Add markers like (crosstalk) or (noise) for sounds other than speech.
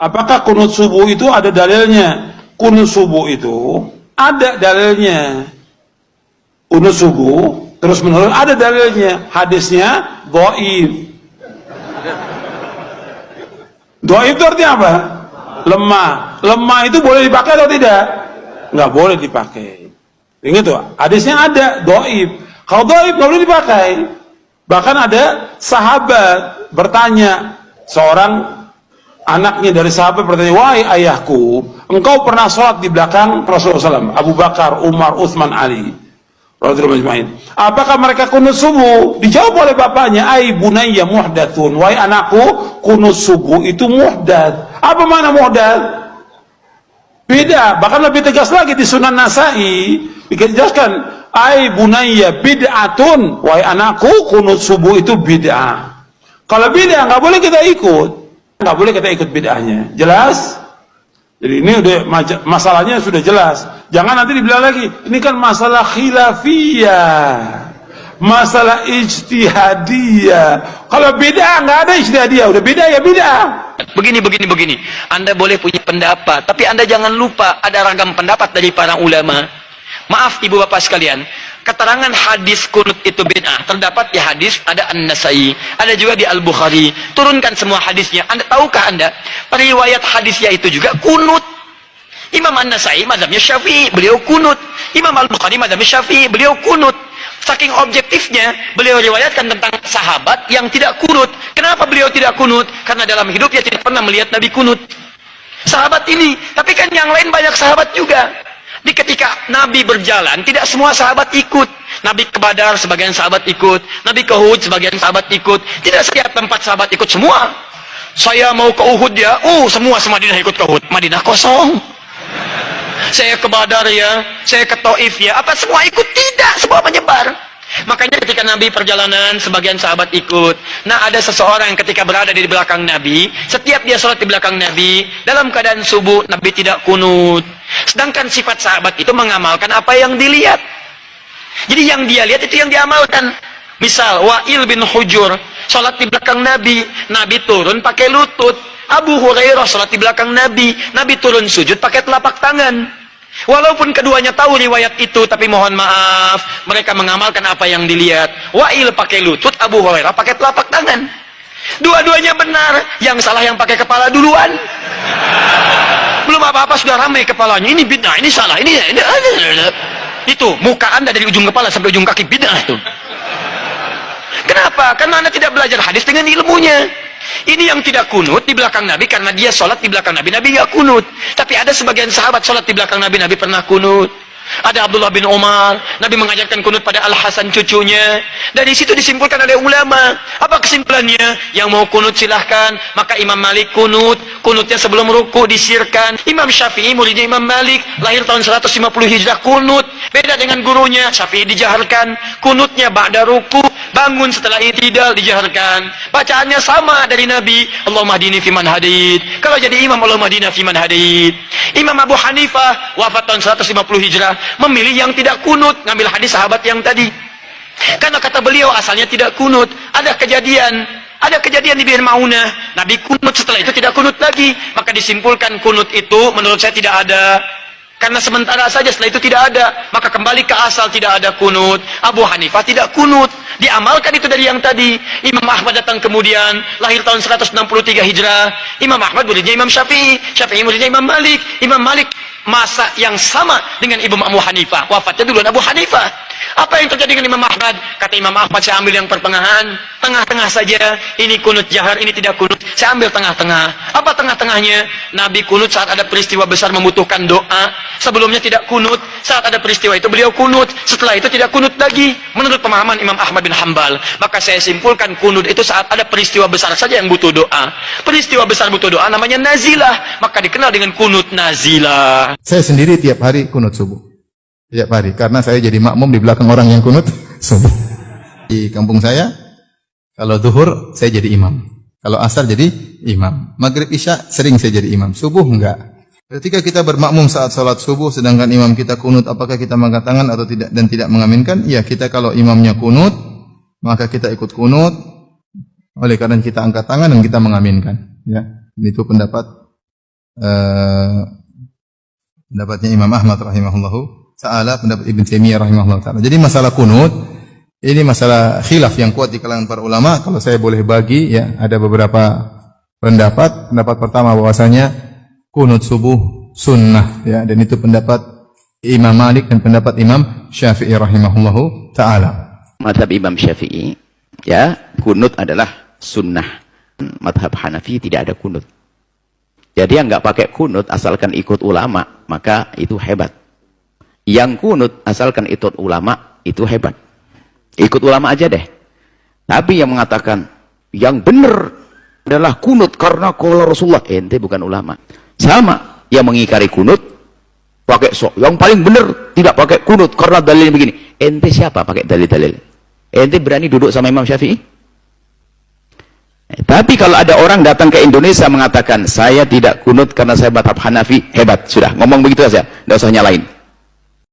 Apakah kunut subuh itu ada dalilnya? Kunut subuh itu ada dalilnya. Kunut subuh terus menurut ada dalilnya. Hadisnya dhaif. Dhaif itu artinya apa? Lemah. Lemah itu boleh dipakai atau tidak? Nggak boleh dipakai. Ingat tuh, hadisnya ada dhaif. Kalau dhaif nggak boleh dipakai. Bahkan ada sahabat bertanya, seorang anaknya dari sahabat bertanya, wahai ayahku, engkau pernah sholat di belakang Rasulullah SAW, Abu Bakar, Umar, Uthman, Ali. Apakah mereka kunut subuh? Dijawab oleh bapaknya, Ay bunayya muhdathun. Wahai anakku, kunut subuh itu muhdath. Apa mana muhdath? Beda, bahkan lebih tegas lagi di Sunan Nasai dijelaskan, Ay bunayya bid'atun. Wahai anakku, kunut subuh itu bid'ah. Kalau bid'ah nggak boleh kita ikut, nggak boleh kita ikut bid'ahnya. Jelas? Jadi ini udah masalahnya sudah jelas. Jangan nanti dibilang lagi, ini kan masalah khilafiyah. Masalah ijtihadiyah. Kalau beda nggak ada ijtihadiyah, udah beda ya beda. Begini begini begini. Anda boleh punya pendapat, tapi Anda jangan lupa ada ragam pendapat dari para ulama. Maaf Ibu Bapak sekalian, keterangan hadis kunut itu bid'ah. Terdapat di hadis ada An-Nasai ada juga di Al-Bukhari. Turunkan semua hadisnya. Anda tahukah anda periwayat hadisnya itu juga kunut Imam An-Nasai madhabnya Syafi'i beliau kunut Imam Al-Bukhari madhabnya Syafi'i beliau kunut saking objektifnya beliau riwayatkan tentang sahabat yang tidak kunut kenapa beliau tidak kunut karena dalam hidupnya tidak pernah melihat Nabi kunut sahabat ini tapi kan yang lain banyak sahabat juga di ketika Nabi berjalan, tidak semua sahabat ikut. Nabi ke Badar, sebagian sahabat ikut. Nabi ke Uhud, sebagian sahabat ikut. Tidak setiap tempat sahabat ikut semua. Saya mau ke Uhud ya, oh semua semadinah ikut ke Uhud. Madinah kosong. Saya ke Badar ya, saya ke Taif ya. Apa semua ikut? Tidak, semua menyebar. Makanya ketika Nabi perjalanan, sebagian sahabat ikut. Nah ada seseorang yang ketika berada di belakang Nabi, setiap dia sholat di belakang Nabi, dalam keadaan subuh, Nabi tidak kunut. Sedangkan sifat sahabat itu mengamalkan apa yang dilihat. Jadi yang dia lihat itu yang diamalkan. Misal, Wa'il bin Hujur, sholat di belakang Nabi, Nabi turun pakai lutut. Abu Hurairah sholat di belakang Nabi, Nabi turun sujud pakai telapak tangan. Walaupun keduanya tahu riwayat itu, tapi mohon maaf, mereka mengamalkan apa yang dilihat. Wa'il pakai lutut, Abu Hurairah pakai telapak tangan. Dua-duanya benar, yang salah yang pakai kepala duluan. Belum apa-apa sudah ramai kepalanya. Ini bid'ah, ini salah, ini, ini. Itu, muka anda dari ujung kepala sampai ujung kaki bid'ah itu. Kenapa? Karena anda tidak belajar hadis dengan ilmunya. Ini yang tidak kunut di belakang Nabi karena dia sholat di belakang Nabi. Nabi nggak kunut. Tapi ada sebagian sahabat sholat di belakang Nabi. Nabi pernah kunut. Ada Abdullah bin Umar. Nabi mengajarkan kunut pada Al-Hasan cucunya. Dari situ disimpulkan oleh ulama. Apa kesimpulannya? Yang mau kunut silahkan. Maka Imam Malik kunut. Kunutnya sebelum ruku disirkan. Imam Syafi'i muridnya Imam Malik. Lahir tahun 150 hijrah kunut. Beda dengan gurunya. Syafi'i dijaharkan. Kunutnya ba'da ruku. Bangun setelah itidal dijaharkan. Bacaannya sama dari Nabi. Allahumma hadini fiman hadid. Kalau jadi imam Allahumma hadina fiman hadid. Imam Abu Hanifah wafat tahun 150 hijrah memilih yang tidak kunut ngambil hadis sahabat yang tadi karena kata beliau asalnya tidak kunut ada kejadian ada kejadian di Bir Maunah Nabi kunut setelah itu tidak kunut lagi. Maka disimpulkan kunut itu menurut saya tidak ada. Karena sementara saja setelah itu tidak ada. Maka kembali ke asal tidak ada kunut. Abu Hanifah tidak kunut. Diamalkan itu dari yang tadi. Imam Ahmad datang kemudian. Lahir tahun 163 hijrah. Imam Ahmad muridnya Imam Syafi'i. Syafi'i muridnya Imam Malik. Imam Malik masa yang sama dengan Imam Abu Hanifah. Wafatnya dulu Abu Hanifah apa yang terjadi dengan Imam Ahmad? Kata Imam Ahmad saya ambil yang pertengahan. Tengah-tengah saja. Ini kunut jahar ini tidak kunut. Saya ambil tengah-tengah. Apa tengah-tengahnya? Nabi kunut saat ada peristiwa besar membutuhkan doa. Sebelumnya tidak kunut. Saat ada peristiwa itu beliau kunut. Setelah itu tidak kunut lagi. Menurut pemahaman Imam Ahmad bin Hambal maka saya simpulkan kunut itu saat ada peristiwa besar saja yang butuh doa. Peristiwa besar butuh doa namanya nazilah. Maka dikenal dengan kunut nazilah. Saya sendiri tiap hari kunut subuh tiap hari karena saya jadi makmum di belakang orang yang kunut. (laughs) Subuh. Di kampung saya kalau zuhur saya jadi imam. Kalau asar jadi imam. Maghrib isya sering saya jadi imam. Subuh enggak. Ketika kita bermakmum saat sholat subuh, sedangkan imam kita kunut, apakah kita mengangkat tangan atau tidak dan tidak mengaminkan? Ya, kita kalau imamnya kunut, maka kita ikut kunut. Oleh karena kita angkat tangan dan kita mengaminkan. Ya, itu pendapat eh, pendapatnya Imam Ahmad rahimahullahu taala, pendapat Ibn Taimiyah rahimahullahu taala. Jadi masalah kunut ini masalah khilaf yang kuat di kalangan para ulama. Kalau saya boleh bagi ya, ada beberapa pendapat. Pendapat pertama bahwasanya kunut subuh sunnah ya dan itu pendapat Imam Malik dan pendapat Imam Syafi'i rahimahullahu taala. Madhab Imam Syafi'i, ya, kunut adalah sunnah. Madhab Hanafi tidak ada kunut. Jadi yang nggak pakai kunut asalkan ikut ulama, maka itu hebat. Yang kunut asalkan ikut ulama, itu hebat. Ikut ulama aja deh. Tapi yang mengatakan yang benar adalah kunut karena kalau Rasulullah, ente bukan ulama. Sama yang mengingkari kunut pakai sok. Yang paling benar tidak pakai kunut karena dalilnya begini. Ente siapa pakai dalil-dalil? Ente berani duduk sama Imam Syafi'i? Eh, tapi kalau ada orang datang ke Indonesia mengatakan saya tidak kunut karena saya batab Hanafi, hebat sudah ngomong begitu saja, tidak usah nyalain.